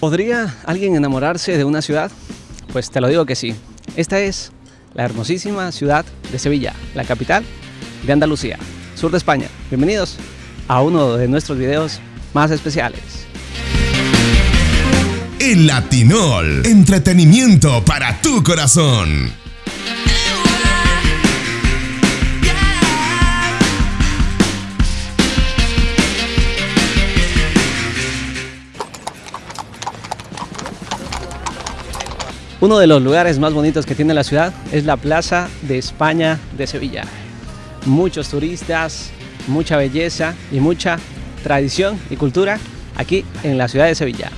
¿Podría alguien enamorarse de una ciudad? Pues te lo digo que sí. Esta es la hermosísima ciudad de Sevilla, la capital de Andalucía, sur de España. Bienvenidos a uno de nuestros videos más especiales. El Latinol, entretenimiento para tu corazón. Uno de los lugares más bonitos que tiene la ciudad es la Plaza de España de Sevilla. Muchos turistas, mucha belleza y mucha tradición y cultura aquí en la ciudad de Sevilla.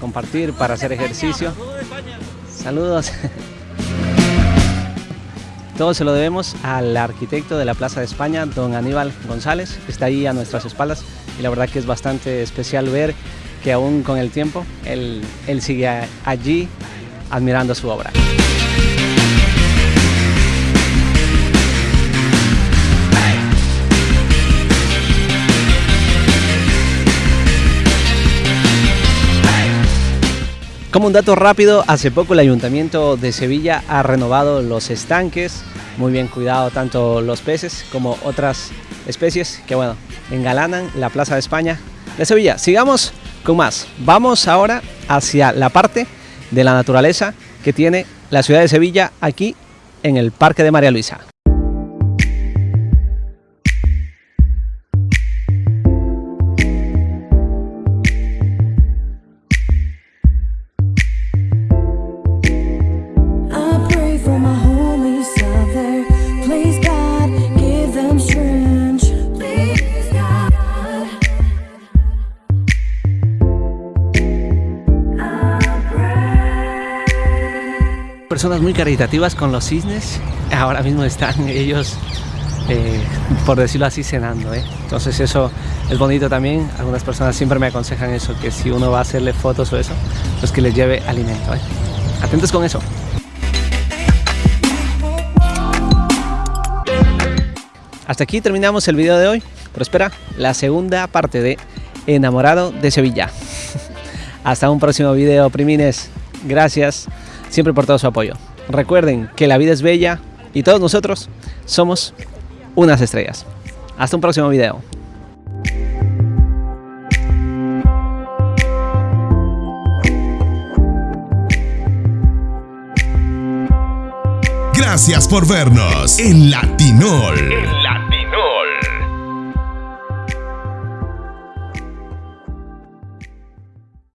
Compartir para hacer ejercicio. Saludos. Todo se lo debemos al arquitecto de la Plaza de España, don Aníbal González, está ahí a nuestras espaldas y la verdad que es bastante especial ver que aún con el tiempo él, él sigue allí admirando su obra. Como un dato rápido, hace poco el Ayuntamiento de Sevilla ha renovado los estanques, muy bien cuidado tanto los peces como otras especies que bueno, engalanan la Plaza de España de Sevilla. Sigamos con más. Vamos ahora hacia la parte de la naturaleza que tiene la ciudad de Sevilla aquí en el Parque de María Luisa. Personas muy caritativas con los cisnes. Ahora mismo están ellos, eh, por decirlo así, cenando. ¿eh? Entonces eso es bonito también. Algunas personas siempre me aconsejan eso, que si uno va a hacerle fotos o eso, pues que les lleve alimento. ¿eh? Atentos con eso. Hasta aquí terminamos el video de hoy, pero espera la segunda parte de Enamorado de Sevilla. Hasta un próximo video, primines. Gracias siempre por todo su apoyo. Recuerden que la vida es bella y todos nosotros somos unas estrellas. Hasta un próximo video. Gracias por vernos en Latinol.